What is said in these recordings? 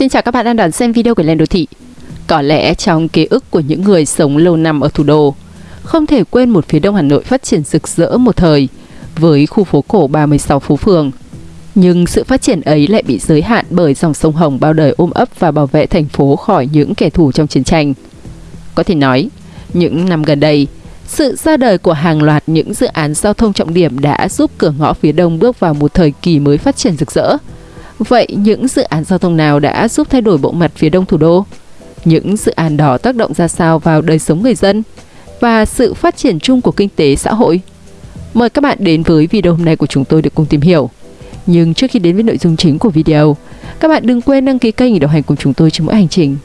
Xin chào các bạn đang đón xem video của Lên Đô Thị. Có lẽ trong ký ức của những người sống lâu năm ở thủ đô, không thể quên một phía đông Hà Nội phát triển rực rỡ một thời với khu phố cổ 36 phố phường. Nhưng sự phát triển ấy lại bị giới hạn bởi dòng sông Hồng bao đời ôm ấp và bảo vệ thành phố khỏi những kẻ thù trong chiến tranh. Có thể nói, những năm gần đây, sự ra đời của hàng loạt những dự án giao thông trọng điểm đã giúp cửa ngõ phía đông bước vào một thời kỳ mới phát triển rực rỡ. Vậy những dự án giao thông nào đã giúp thay đổi bộ mặt phía đông thủ đô? Những dự án đó tác động ra sao vào đời sống người dân và sự phát triển chung của kinh tế xã hội? Mời các bạn đến với video hôm nay của chúng tôi để cùng tìm hiểu. Nhưng trước khi đến với nội dung chính của video, các bạn đừng quên đăng ký kênh để đồng hành cùng chúng tôi trong mỗi hành trình.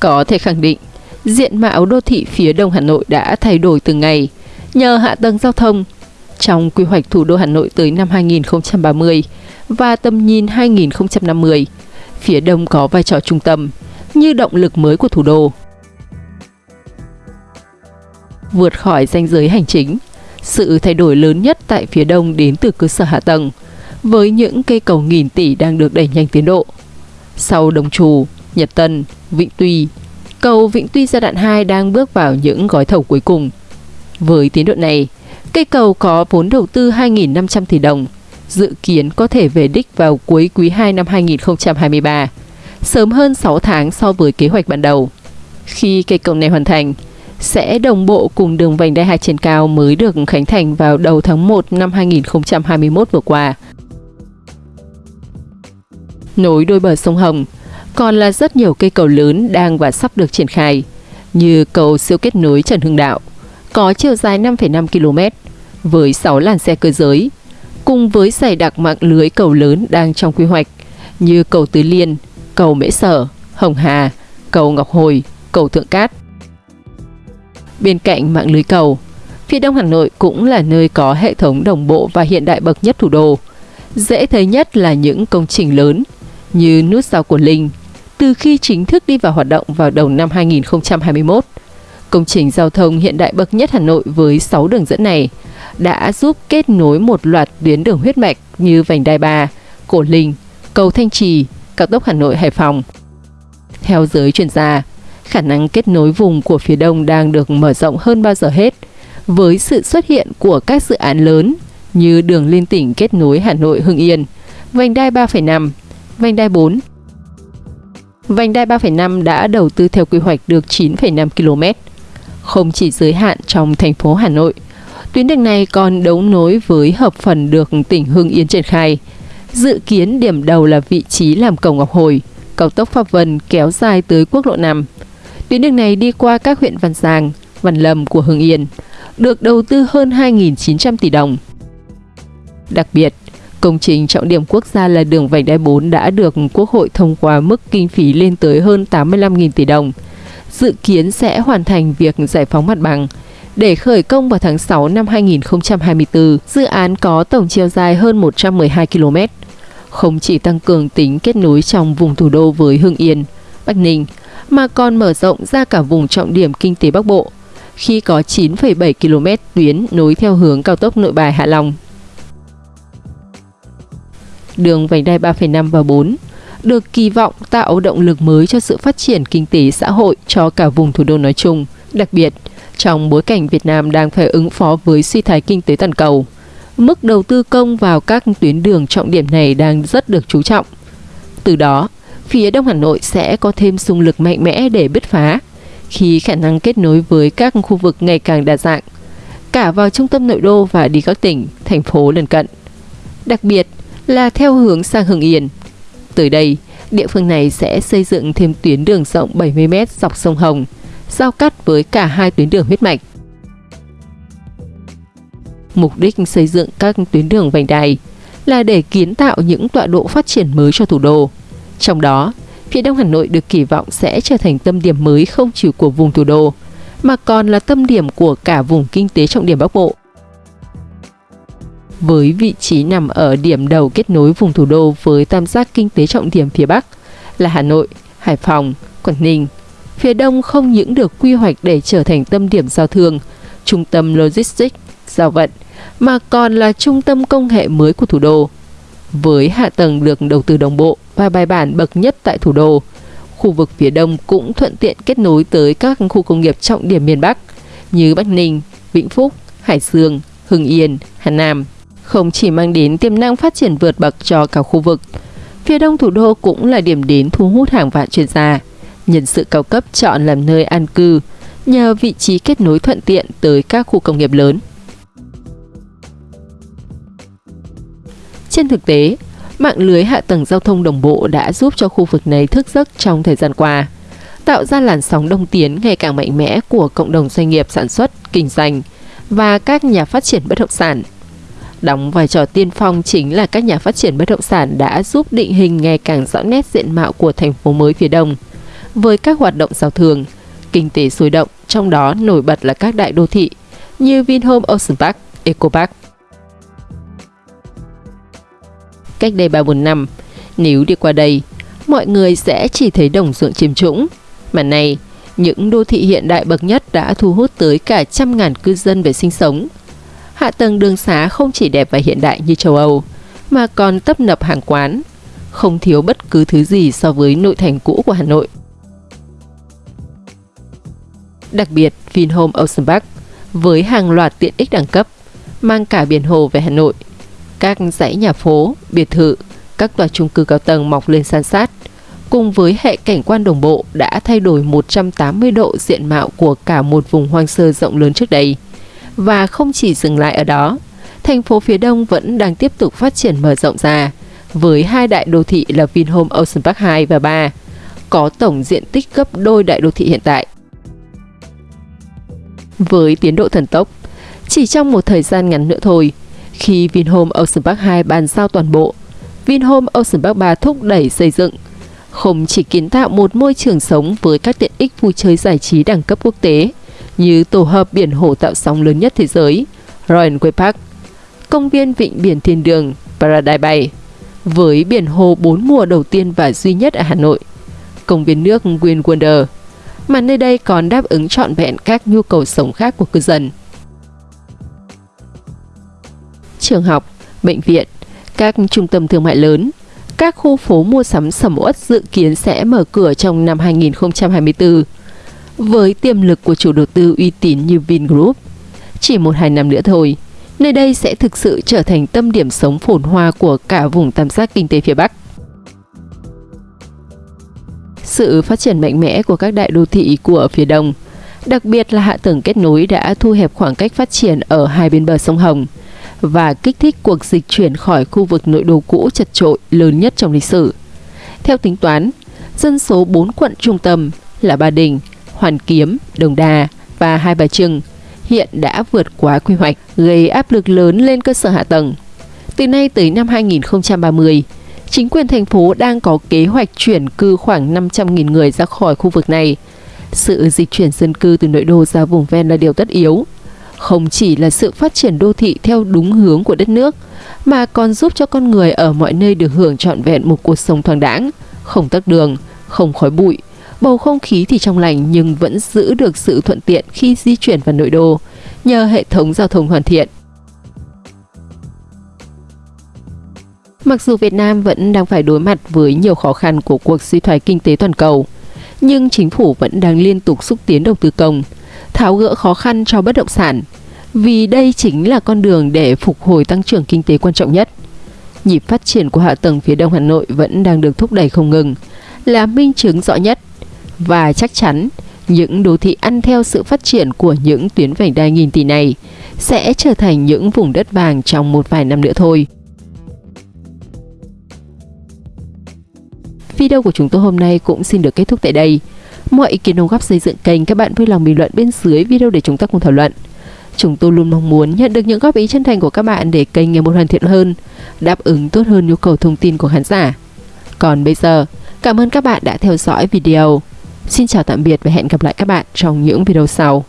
Có thể khẳng định, diện mạo đô thị phía đông Hà Nội đã thay đổi từng ngày nhờ hạ tầng giao thông. Trong quy hoạch thủ đô Hà Nội tới năm 2030 và tầm nhìn 2050, phía đông có vai trò trung tâm như động lực mới của thủ đô. Vượt khỏi danh giới hành chính, sự thay đổi lớn nhất tại phía đông đến từ cơ sở hạ tầng, với những cây cầu nghìn tỷ đang được đẩy nhanh tiến độ. Sau Đồng Trù, Nhật Tân, Vịnh Tuy, cầu Vĩnh Tuy giai đoạn 2 đang bước vào những gói thầu cuối cùng. Với tiến độ này, cây cầu có vốn đầu tư 2.500 tỷ đồng, dự kiến có thể về đích vào cuối quý 2 năm 2023, sớm hơn 6 tháng so với kế hoạch ban đầu. Khi cây cầu này hoàn thành, sẽ đồng bộ cùng đường vành đai 2 trên cao mới được khánh thành vào đầu tháng 1 năm 2021 vừa qua. Nối đôi bờ sông Hồng, còn là rất nhiều cây cầu lớn đang và sắp được triển khai, như cầu siêu kết nối Trần Hưng Đạo, có chiều dài 5,5 km, với 6 làn xe cơ giới, cùng với dày đặc mạng lưới cầu lớn đang trong quy hoạch, như cầu Tứ Liên, cầu Mễ Sở, Hồng Hà, cầu Ngọc Hồi, cầu Thượng Cát. Bên cạnh mạng lưới cầu, phía đông Hà Nội cũng là nơi có hệ thống đồng bộ và hiện đại bậc nhất thủ đô. Dễ thấy nhất là những công trình lớn như nút giao của Linh, từ khi chính thức đi vào hoạt động vào đầu năm 2021. Công trình giao thông hiện đại bậc nhất Hà Nội với 6 đường dẫn này đã giúp kết nối một loạt tuyến đường huyết mạch như vành đai 3, Cổ Linh, cầu Thanh Trì, cao tốc Hà Nội Hải Phòng. Theo giới chuyên gia, khả năng kết nối vùng của phía đông đang được mở rộng hơn bao giờ hết với sự xuất hiện của các dự án lớn như đường liên tỉnh kết nối Hà Nội Hưng Yên, vành đai 3,5, vành đai 4. Vành đai 3,5 đã đầu tư theo quy hoạch được 9,5 km, không chỉ giới hạn trong thành phố Hà Nội. Tuyến đường này còn đấu nối với hợp phần được tỉnh Hưng Yên triển khai. Dự kiến điểm đầu là vị trí làm cầu Ngọc Hồi, cao tốc Pháp Vân kéo dài tới quốc lộ 5. Tuyến đường này đi qua các huyện Văn Giang, Văn Lâm của Hưng Yên, được đầu tư hơn 2.900 tỷ đồng. Đặc biệt, công trình trọng điểm quốc gia là đường vành đai 4 đã được Quốc hội thông qua mức kinh phí lên tới hơn 85.000 tỷ đồng. Dự kiến sẽ hoàn thành việc giải phóng mặt bằng. Để khởi công vào tháng 6 năm 2024, dự án có tổng chiều dài hơn 112 km. Không chỉ tăng cường tính kết nối trong vùng thủ đô với Hưng Yên, Bắc Ninh, mà còn mở rộng ra cả vùng trọng điểm kinh tế Bắc Bộ, khi có 9,7 km tuyến nối theo hướng cao tốc Nội Bài Hạ Long. Đường vành đai 3,5 và 4 được kỳ vọng tạo động lực mới cho sự phát triển kinh tế xã hội cho cả vùng thủ đô nói chung, đặc biệt trong bối cảnh Việt Nam đang phải ứng phó với suy thoái kinh tế toàn cầu. Mức đầu tư công vào các tuyến đường trọng điểm này đang rất được chú trọng. Từ đó, phía Đông Hà Nội sẽ có thêm xung lực mạnh mẽ để bứt phá khi khả năng kết nối với các khu vực ngày càng đa dạng, cả vào trung tâm nội đô và đi các tỉnh, thành phố lân cận. Đặc biệt là theo hướng sang Hưng Yên. Tới đây, địa phương này sẽ xây dựng thêm tuyến đường rộng 70m dọc sông Hồng, giao cắt với cả hai tuyến đường huyết mạch. Mục đích xây dựng các tuyến đường vành đai là để kiến tạo những tọa độ phát triển mới cho thủ đô. Trong đó, phía Đông Hà Nội được kỳ vọng sẽ trở thành tâm điểm mới không chỉ của vùng thủ đô, mà còn là tâm điểm của cả vùng kinh tế trọng điểm Bắc Bộ. Với vị trí nằm ở điểm đầu kết nối vùng thủ đô với tam giác kinh tế trọng điểm phía Bắc là Hà Nội, Hải Phòng, Quảng Ninh, phía Đông không những được quy hoạch để trở thành tâm điểm giao thương, trung tâm logistics, giao vận, mà còn là trung tâm công nghệ mới của thủ đô. Với hạ tầng được đầu tư đồng bộ và bài bản bậc nhất tại thủ đô, khu vực phía đông cũng thuận tiện kết nối tới các khu công nghiệp trọng điểm miền Bắc như Bắc Ninh, Vĩnh Phúc, Hải Dương, Hưng Yên, Hà Nam. Không chỉ mang đến tiềm năng phát triển vượt bậc cho cả khu vực, phía đông thủ đô cũng là điểm đến thu hút hàng vạn chuyên gia, nhân sự cao cấp chọn làm nơi an cư nhờ vị trí kết nối thuận tiện tới các khu công nghiệp lớn. Trên thực tế, mạng lưới hạ tầng giao thông đồng bộ đã giúp cho khu vực này thức giấc trong thời gian qua, tạo ra làn sóng đông tiến ngày càng mạnh mẽ của cộng đồng doanh nghiệp sản xuất, kinh doanh và các nhà phát triển bất động sản. Đóng vai trò tiên phong chính là các nhà phát triển bất động sản đã giúp định hình ngày càng rõ nét diện mạo của thành phố mới phía đông. Với các hoạt động giao thương, kinh tế sôi động, trong đó nổi bật là các đại đô thị như Vinhome Ocean Park, Eco Park. Cách đây 3-4 năm, nếu đi qua đây, mọi người sẽ chỉ thấy đồng ruộng chiêm trũng. Mà nay, những đô thị hiện đại bậc nhất đã thu hút tới cả trăm ngàn cư dân về sinh sống. Hạ tầng đường xá không chỉ đẹp và hiện đại như châu Âu, mà còn tấp nập hàng quán, không thiếu bất cứ thứ gì so với nội thành cũ của Hà Nội. Đặc biệt, Vinhome Ocean Park với hàng loạt tiện ích đẳng cấp, mang cả biển hồ về Hà Nội. Các dãy nhà phố, biệt thự, các tòa chung cư cao tầng mọc lên san sát, cùng với hệ cảnh quan đồng bộ đã thay đổi 180 độ diện mạo của cả một vùng hoang sơ rộng lớn trước đây. Và không chỉ dừng lại ở đó, thành phố phía đông vẫn đang tiếp tục phát triển mở rộng ra, với hai đại đô thị là Vinhome Ocean Park 2 và 3, có tổng diện tích gấp đôi đại đô thị hiện tại. Với tiến độ thần tốc, chỉ trong một thời gian ngắn nữa thôi, khi Vinhome Ocean Park 2 bàn giao toàn bộ, Vinhome Ocean Park 3 thúc đẩy xây dựng, không chỉ kiến tạo một môi trường sống với các tiện ích vui chơi giải trí đẳng cấp quốc tế như tổ hợp biển hồ tạo sóng lớn nhất thế giới, Royal Quay Park, công viên vịnh biển thiên đường Paradise Bay, với biển hồ bốn mùa đầu tiên và duy nhất ở Hà Nội, công viên nước Green Wonder, mà nơi đây còn đáp ứng trọn vẹn các nhu cầu sống khác của cư dân. Trường học, bệnh viện, các trung tâm thương mại lớn, các khu phố mua sắm sầm uất dự kiến sẽ mở cửa trong năm 2024. Với tiềm lực của chủ đầu tư uy tín như Vingroup, chỉ một hai năm nữa thôi, nơi đây sẽ thực sự trở thành tâm điểm sống phồn hoa của cả vùng tam giác kinh tế phía Bắc. Sự phát triển mạnh mẽ của các đại đô thị của phía đông, đặc biệt là hạ tầng kết nối đã thu hẹp khoảng cách phát triển ở hai bên bờ sông Hồng và kích thích cuộc dịch chuyển khỏi khu vực nội đô cũ chật trội lớn nhất trong lịch sử. Theo tính toán, dân số 4 quận trung tâm là Ba Đình, Hoàn Kiếm, Đồng Đà và Hai Bà Trưng hiện đã vượt quá quy hoạch, gây áp lực lớn lên cơ sở hạ tầng. Từ nay tới năm 2030, chính quyền thành phố đang có kế hoạch chuyển cư khoảng 500.000 người ra khỏi khu vực này. Sự dịch chuyển dân cư từ nội đô ra vùng ven là điều tất yếu. Không chỉ là sự phát triển đô thị theo đúng hướng của đất nước, mà còn giúp cho con người ở mọi nơi được hưởng trọn vẹn một cuộc sống thoáng đãng, không tắc đường, không khói bụi, bầu không khí thì trong lành nhưng vẫn giữ được sự thuận tiện khi di chuyển vào nội đô nhờ hệ thống giao thông hoàn thiện. Mặc dù Việt Nam vẫn đang phải đối mặt với nhiều khó khăn của cuộc suy thoái kinh tế toàn cầu, nhưng chính phủ vẫn đang liên tục xúc tiến đầu tư công, tháo gỡ khó khăn cho bất động sản, vì đây chính là con đường để phục hồi tăng trưởng kinh tế quan trọng nhất. Nhịp phát triển của hạ tầng phía đông Hà Nội vẫn đang được thúc đẩy không ngừng, là minh chứng rõ nhất. Và chắc chắn, những đô thị ăn theo sự phát triển của những tuyến vành đai nghìn tỷ này sẽ trở thành những vùng đất vàng trong một vài năm nữa thôi. Video của chúng tôi hôm nay cũng xin được kết thúc tại đây. Mọi ý kiến đóng góp xây dựng kênh các bạn vui lòng bình luận bên dưới video để chúng ta cùng thảo luận. Chúng tôi luôn mong muốn nhận được những góp ý chân thành của các bạn để kênh ngày một hoàn thiện hơn, đáp ứng tốt hơn nhu cầu thông tin của khán giả. Còn bây giờ, cảm ơn các bạn đã theo dõi video. Xin chào tạm biệt và hẹn gặp lại các bạn trong những video sau.